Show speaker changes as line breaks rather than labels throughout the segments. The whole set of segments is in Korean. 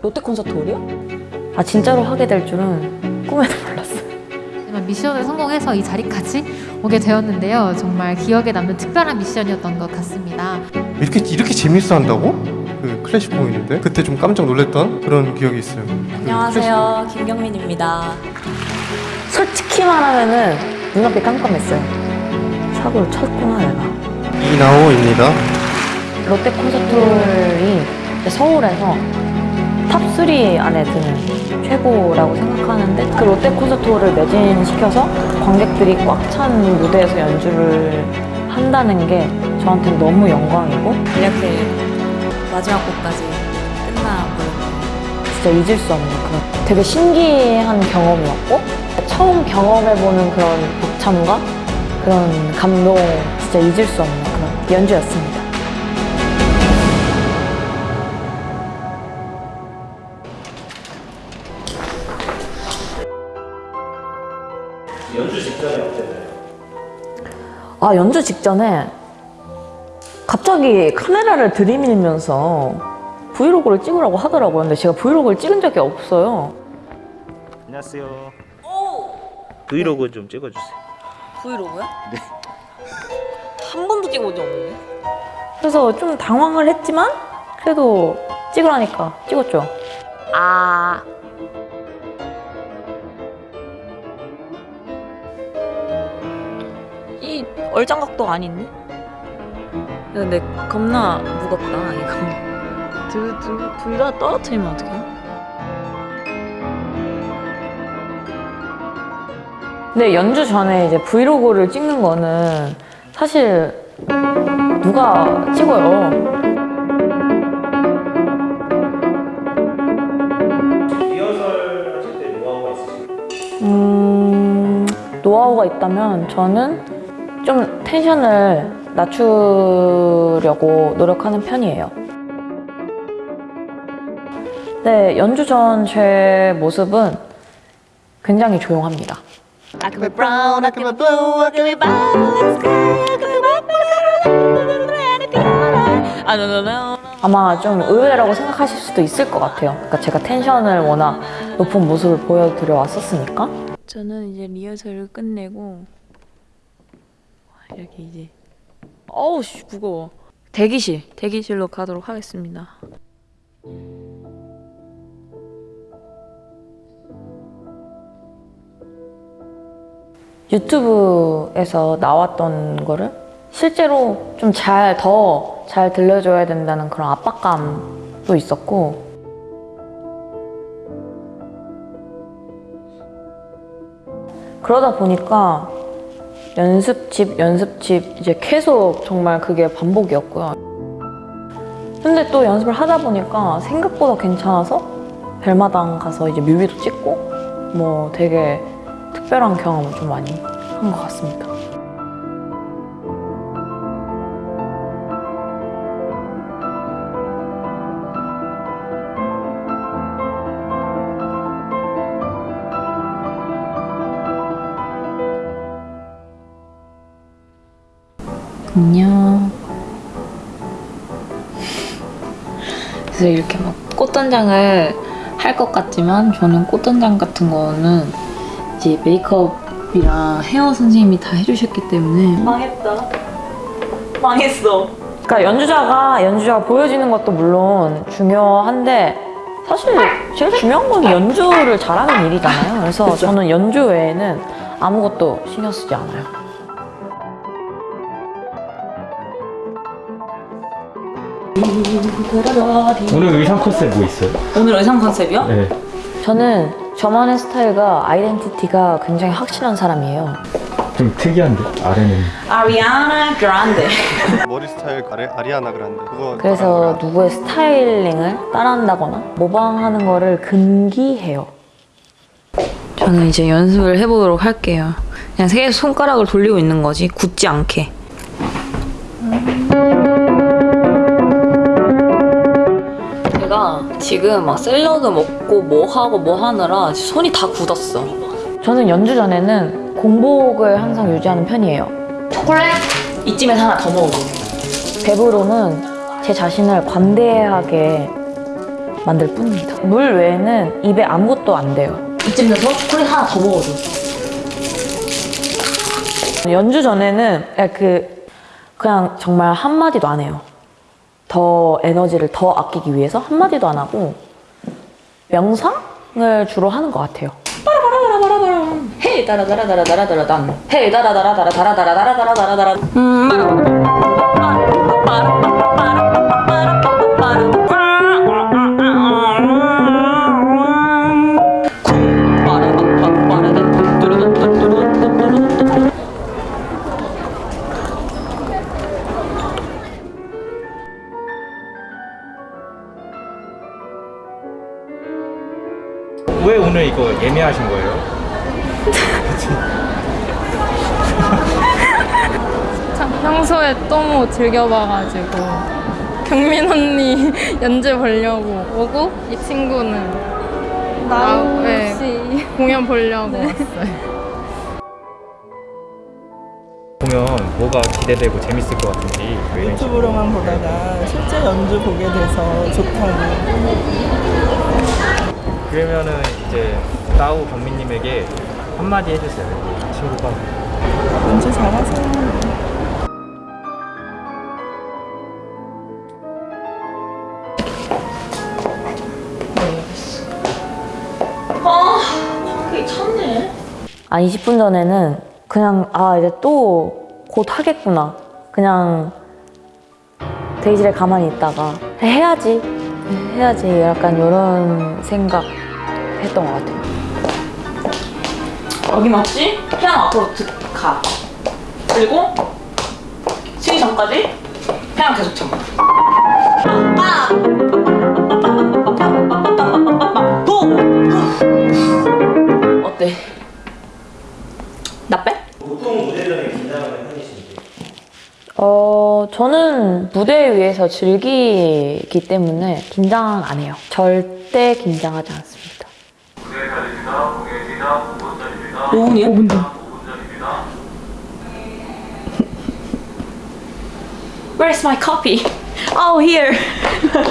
롯데 콘서트 홀이요? 아 진짜로 하게 될 줄은 꿈에도 몰랐어요.
하지만 미션을 성공해서 이 자리까지 오게 되었는데요. 정말 기억에 남는 특별한 미션이었던 것 같습니다.
이렇게 이렇게 재밌어 한다고? 그 클래식 공연인데 그때 좀 깜짝 놀랐던 그런 기억이 있어요. 그
안녕하세요, 김경민입니다. 솔직히 말하면은 눈앞이 깜깜했어요. 사고를 쳤구나 내가.
클래식 이나호입니다.
롯데 콘서트홀이 서울에서 top3 안에 드는 최고라고 생각하는데 그 롯데 콘서트홀을 매진시켜서 관객들이 꽉 찬 무대에서 연주를 한다는 게 저한테는 너무 영광이고
이렇게 마지막 곡까지 끝나버렸네요.
진짜 잊을 수 없는 그런 되게 신기한 경험이었고 처음 경험해보는 그런 벅참과 그런 감동 진짜 잊을 수 없는 그런 연주였습니다. 아 연주 직전에 갑자기 카메라를 들이밀면서 브이로그를 찍으라고 하더라고요. 근데 제가 브이로그를 찍은 적이 없어요.
안녕하세요. 브이로그 좀 찍어주세요.
브이로그요?
네.
한 번도 찍어본 적 없는데?
그래서 좀 당황을 했지만 그래도 찍으라니까 찍었죠. 아
얼짱각도 아닌데? 근데 겁나 무겁다 이거. 둘다 떨어뜨리면 어떡해?
근데 연주 전에 이제 브이로그를 찍는 거는 사실 누가 찍어요.
리허설 하실 때 노하우가 있으신가요?
음, 노하우가 있다면 저는 좀 텐션을 낮추려고 노력하는 편이에요. 네, 연주 전 제 모습은 굉장히 조용합니다.
아.
아마 좀 의외라고 생각하실 수도 있을 것 같아요. 그러니까 제가 텐션을 워낙 높은 모습을 보여드려 왔었으니까.
저는 이제 리허설을 끝내고 이렇게 이제. 어우 씨 무거워. 대기실 대기실로 가도록 하겠습니다.
유튜브에서 나왔던 거를 실제로 좀 잘, 더잘 들려줘야 된다는 그런 압박감도 있었고, 그러다 보니까 연습집, 연습집, 이제 계속 정말 그게 반복이었고요. 근데 또 연습을 하다 보니까 생각보다 괜찮아서 벨마당 가서 이제 뮤비도 찍고, 뭐 되게 특별한 경험을 좀 많이 한 것 같습니다.
안녕 그래서 이렇게 막 꽃단장을 할 것 같지만 저는 꽃단장 같은 거는 이제 메이크업이랑 헤어 선생님이 다 해주셨기 때문에
망했다. 망했어. 그러니까 연주자가 연주자가 보여지는 것도 물론 중요한데 사실 제일 중요한 건 연주를 잘하는 일이잖아요. 그래서 저는 연주 외에는 아무것도 신경 쓰지 않아요.
오늘 의상 컨셉 뭐 있어요?
오늘 의상 컨셉이요?
네.
저는 저만의 스타일과 아이덴티티가 굉장히 확실한 사람이에요.
좀 특이한데 아래는
아리아나 그란데
머리 스타일 아리, 아리아나 그란데 그거
그래서 누구의 스타일링을 따라한다거나 모방하는 거를 금기해요.
저는 이제 연습을 해보도록 할게요 그냥 세 손가락을 돌리고 있는 거지 굳지 않게 제가 지금 막 샐러드 먹고 뭐 하고 뭐 하느라 손이 다 굳었어
저는 연주 전에는 공복을 항상 유지하는 편이에요.
초콜릿? 이쯤에서 하나 더 먹어
배부름은 제 자신을 관대하게 만들 뿐입니다. 물 외에는 입에 아무것도 안 돼요.
이쯤 돼서 콜 하나 더 먹어줘.
연주 전에는 그 그냥 정말 한 마디도 안 해요. 더 에너지를 더 아끼기 위해서 한 마디도 안 하고 명상을 주로 하는 것 같아요.
헤이 다라다라다라다라다란. 헤이 다라다라다라다라다라다라다라.
왜
즐겨봐가지고 경민 언니 연주 보려고 오고 이 친구는 나우 씨 공연 보려고 왔어요.
보면 뭐가 기대되고 재밌을 것 같은지.
유튜브로만 보다가 실제 연주 보게 돼서 좋다고
그러면은 이제 따우 경민님에게 한마디 해주세요 친구가
연주 잘하세요.
한 20분 전에는 그냥 아 이제 또 곧 하겠구나. 그냥 대기실에 가만히 있다가 해야지 해야지 약간 이런 생각 했던 것 같아요.
맞지? 피아노 앞으로 드, 가. 그리고 치기 전까지 피아노 계속 쳐. 도! 어때? 나 빼?
보통 무대 전에 긴장하는 편이신지
어, 저는 무대 위에서 즐기기 때문에 긴장 안 해요. 절대 긴장하지 않습니다.
노은이야? 뭔데? Where's my copy? Oh, here.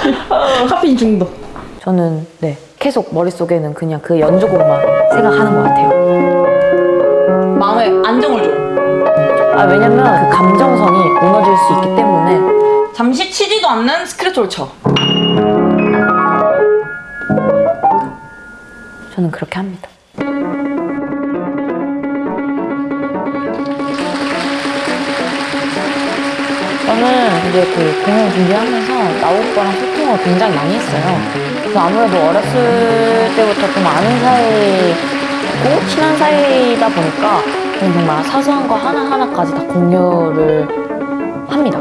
카페인 중독.
저는 네 계속 머릿속에는 그냥 그 연주곡만 생각하는 것 같아요.
마음에 안정을 줘.
아, 왜냐면 그 감정선이 무너질 수 있기 때문에
잠시 치지도 않는 스크래치를 쳐.
저는 그렇게 합니다. 저는 이제 그 공연 준비하면서 나우 오빠랑 소통을 굉장히 많이 했어요. 그래서 아무래도 어렸을 때부터 좀 아는 사이고 친한 사이다 보니까 정말 사소한 거 하나하나까지 다 공유를 합니다.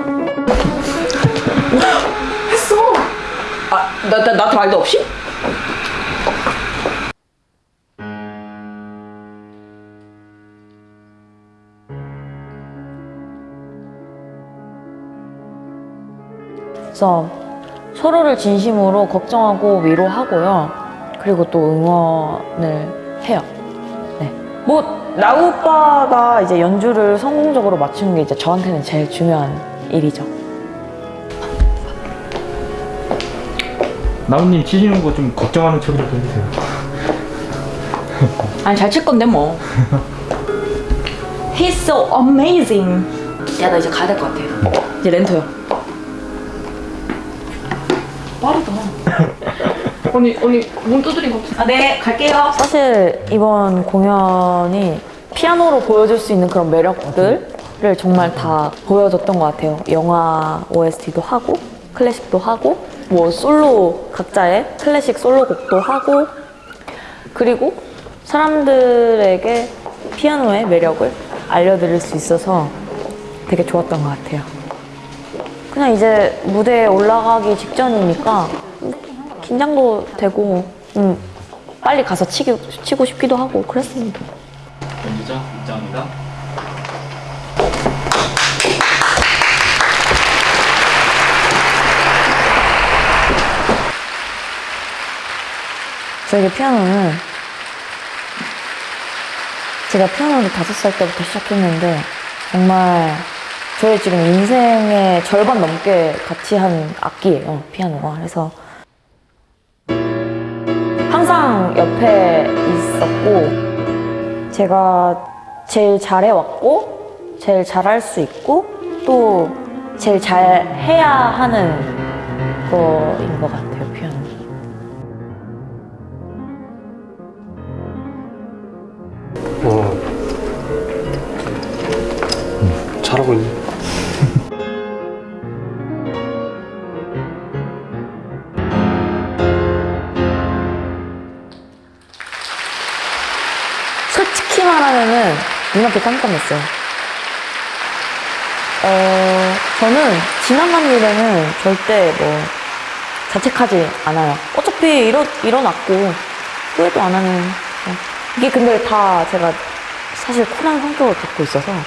아, 나, 나, 나한테 말도 없이?
그래서 서로를 진심으로 걱정하고 위로하고요. 그리고 또 응원을 해요. 네. 뭐, 나우 오빠가 이제 연주를 성공적으로 맞추는 게 이제 저한테는 제일 중요한 일이죠.
나우님 치시는 거 좀 걱정하는 척이라도 해주세요
아니, 잘 칠 건데, 뭐. He's so amazing. 야, 나 이제 가야 될 것 같아. 이제 렌터요. 빠르다.
언니 언니 문 두드린 거
아, 네, 갈게요.
사실 이번 공연이 피아노로 보여줄 수 있는 그런 매력들을 정말 다 보여줬던 것 같아요. 영화 OST도 하고, 클래식도 하고, 뭐 솔로 각자의 클래식 솔로곡도 하고, 그리고 사람들에게 피아노의 매력을 알려드릴 수 있어서 되게 좋았던 것 같아요. 그냥 이제 무대에 올라가기 직전이니까 긴장도 되고 음, 빨리 가서 치기, 치고 싶기도 하고 그랬습니다.
연주자 입장입니다
저에게 피아노는 제가 피아노를 다섯 살 때부터 시작했는데 정말 저의 지금 인생의 절반 넘게 같이 한 악기예요 피아노가 그래서 항상 옆에 있었고 제가 제일 잘해왔고 제일 잘할 수 있고 또 제일 잘 해야 하는 거인 것 같아요 피아노.
어. 음, 잘하고 있네.
눈앞이 깜깜했어요. 어, 저는 지나간 일에는 절대 뭐 자책하지 않아요. 어차피 일어, 일어났고 후회도 안 하는. 거. 이게 근데 다 제가 사실 쿨한 성격을 갖고 있어서
왜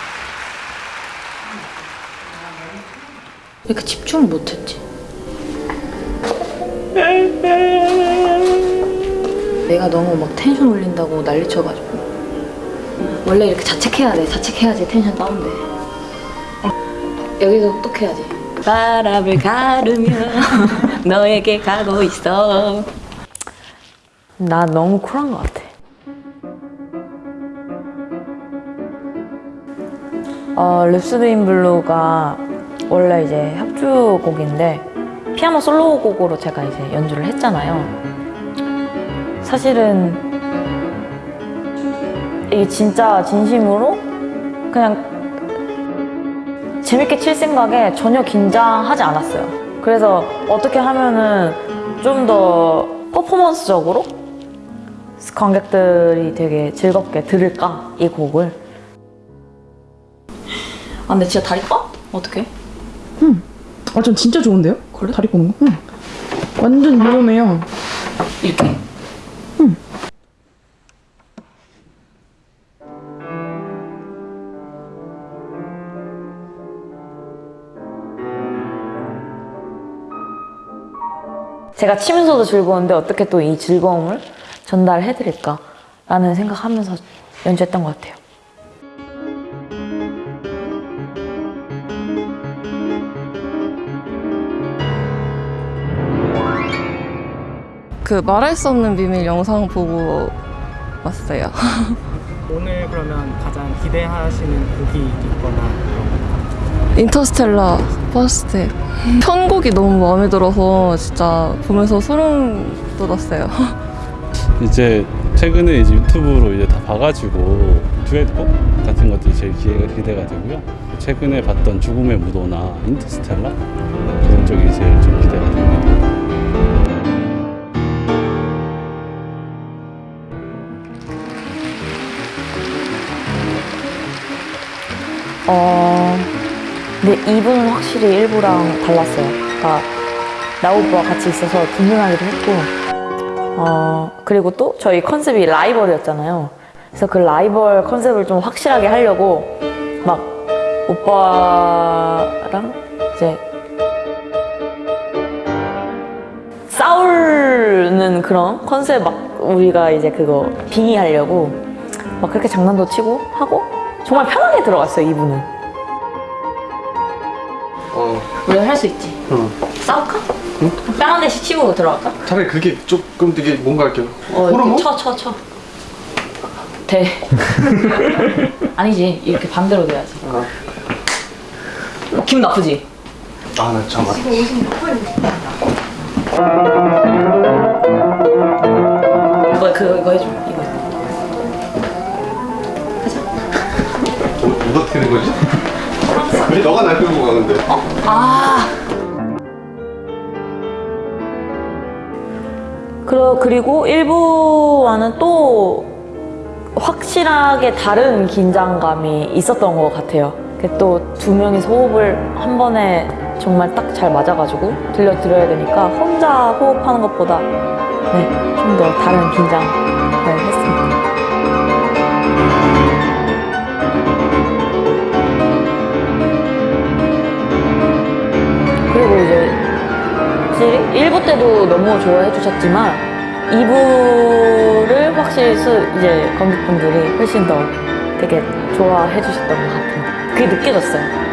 이렇게 집중을 못했지? 내가 너무 막 텐션 올린다고 난리 쳐가지고 원래 이렇게 자책해야 돼 자책해야지 텐션 다운돼 여기서 똑해야지 바람을 가르며 너에게 가고 있어
나 너무 쿨한 것 같아. 어, Rhapsody in Blue가 원래 이제 협주곡인데 피아노 솔로곡으로 제가 이제 연주를 했잖아요. 사실은 이게 진짜 진심으로 그냥 재밌게 칠 생각에 전혀 긴장하지 않았어요. 그래서 어떻게 하면은 좀 더 퍼포먼스적으로 관객들이 되게 즐겁게 들을까 이 곡을
아 근데 진짜 다리 빠? 어떡해?
아, 전 진짜 좋은데요?
그래?
다리 꼬는 거? 응. 완전 유용해요.
이렇게?
제가 치면서도 즐거운데 어떻게 또 이 즐거움을 전달해드릴까 라는 생각하면서 연주했던 것 같아요.
그 말할 수 없는 비밀 영상 보고 왔어요.
오늘 그러면 가장 기대하시는 곡이 있거나
인터스텔라 First 편곡이 너무 마음에 들어서 진짜 보면서 소름 돋았어요.
이제 최근에 이제 유튜브로 이제 다 봐가지고 듀엣곡 같은 것들이 제일 기대가, 기대가 되고요. 최근에 봤던 죽음의 무도나 인터스텔라 그런 쪽이 제일 좀 기대가 됩니다.
어, 근데 이분은 확실히 일부랑 달랐어요. 그러니까 나오프와 같이 있어서 든든하기도 했고, 어, 그리고 또 저희 컨셉이 라이벌이었잖아요. 그래서 그 라이벌 컨셉을 좀 확실하게 하려고 막 오빠랑 이제 싸우는 그런 컨셉 막 우리가 이제 그거 빙의하려고 막 그렇게 장난도 치고 하고 정말 편하게 들어갔어요 이분은
어,
우리가 할 수 있지
응.
싸울까? 뺨한 대씩 치고 들어갈까?
차라리 그게 조금 되게 뭔가 이렇게
어,
호르몬?
이렇게 쳐, 쳐, 쳐. 돼. 아니지. 이렇게 반대로 돼야지.
아.
기분 나쁘지?
아, 나 잠깐만.
이거, 그, 이거 해줘. 이거.
어, 누가 어떻게 된 거지? 왜 너가 날 끌고 가는데?
아,
그러, 그리고 일부와는 또 확실하게 다른 긴장감이 있었던 것 같아요. 또 두 명이 호흡을 한 번에 정말 딱 잘 맞아가지고 들려드려야 되니까 혼자 호흡하는 것보다 네, 좀 더 다른 긴장을 했습니 확실히 1부 때도 너무 좋아해 주셨지만 2부를 확실히 수, 이제 관객분들이 훨씬 더 되게 좋아해 주셨던 것 같아요. 그게 느껴졌어요.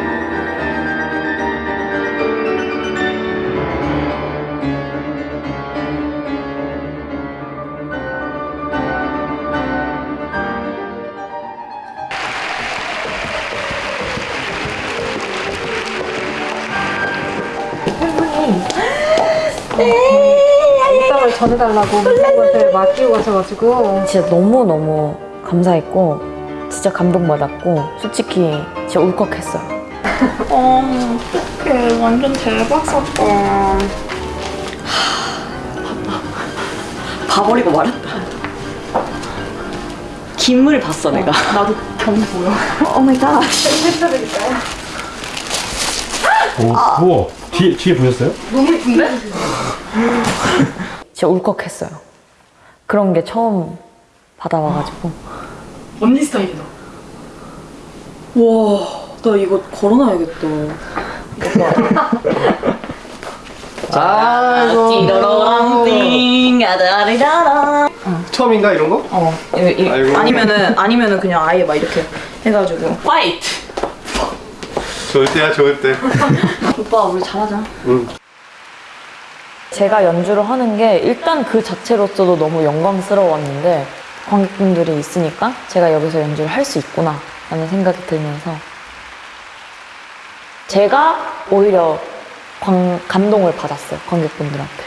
일감을 전해달라고 것을 맡기고 가셔가지고
진짜 너무너무 감사했고 진짜 감동받았고 솔직히 진짜 울컥했어요.
어, 어떡해. 완전 대박 사건.
봐버리고 말았다. 김을 봤어 내가.
나도 경보여
oh my God.
오, 우와. 뒤에, 뒤에 보셨어요?
진짜 울컥했어요. 그런 게 처음 받아와가지고
언니 스타일이다. 와, 나 이거 걸어놔야겠다.
아이고.
띠로랑띵 아다리라라.
처음인가 이런 거?
어, 이, 이,
아이고.
아니면은 아니면은 그냥 아예 막 이렇게 해가지고.
fight.
좋을 때야 좋을 때.
오빠 우리 잘하자.
응.
제가 연주를 하는 게 일단 그 자체로서도 너무 영광스러웠는데 관객분들이 있으니까 제가 여기서 연주를 할 수 있구나 라는 생각이 들면서 제가 오히려 광- 감동을 받았어요 관객분들한테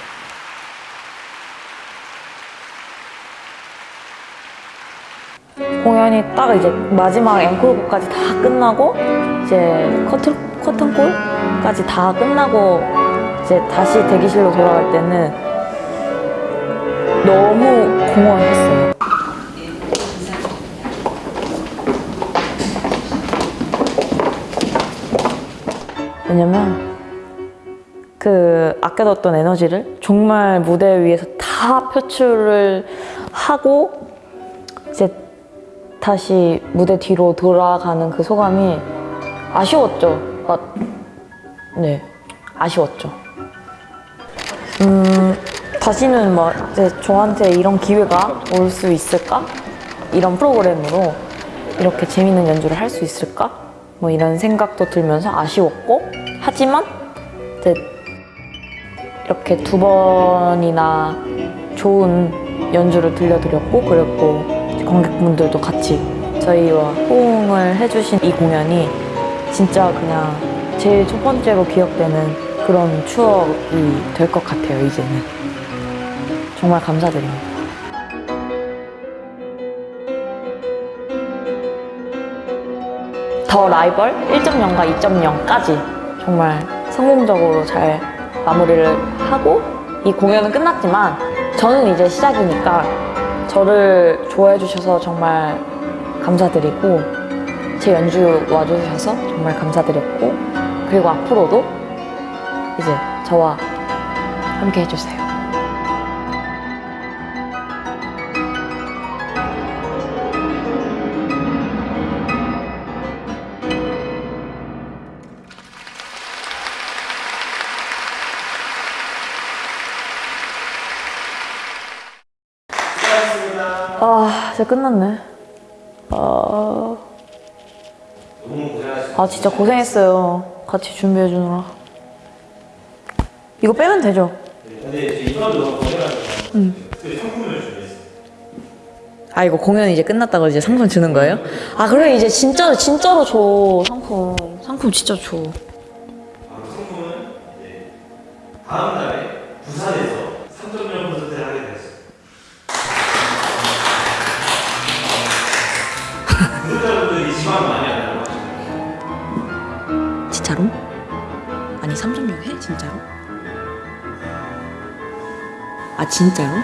공연이 딱 이제 마지막 앵콜곡까지 다 끝나고 이제 커튼 커튼콜 까지 다 끝나고 이제 다시 대기실로 돌아갈 때는 너무 공허했어요. 왜냐면 그 아껴뒀던 에너지를 정말 무대 위에서 다 표출을 하고 이제 다시 무대 뒤로 돌아가는 그 소감이 아쉬웠죠. 아, 네, 아쉬웠죠. 음, 다시는 뭐 이제 저한테 이런 기회가 올 수 있을까? 이런 프로그램으로 이렇게 재밌는 연주를 할 수 있을까? 뭐 이런 생각도 들면서 아쉬웠고 하지만 이제 이렇게 두 번이나 좋은 연주를 들려드렸고 그리고 관객분들도 같이 저희와 호응을 해주신 이 공연이 진짜 그냥 제일 첫 번째로 기억되는 그런 추억이 될 것 같아요 이제는 정말 감사드립니다. 더 라이벌 1.0과 2.0까지 정말 성공적으로 잘 마무리를 하고 이 공연은 끝났지만 저는 이제 시작이니까 저를 좋아해 주셔서 정말 감사드리고 제 연주 와주셔서 정말 감사드렸고 그리고 앞으로도 이제 저와 함께 해주세요. 아, 진짜 끝났네. 아, 아 진짜 고생했어요. 같이 준비해 주느라. 이거 빼면 되죠? 응. 아 이거 공연 이제 끝났다고 이제 상품 주는 거예요? 아 그래 이제 진짜 진짜로 줘 상품 상품 진짜 줘.
다음 달에 부산에서
진짜로? 아 진짜로?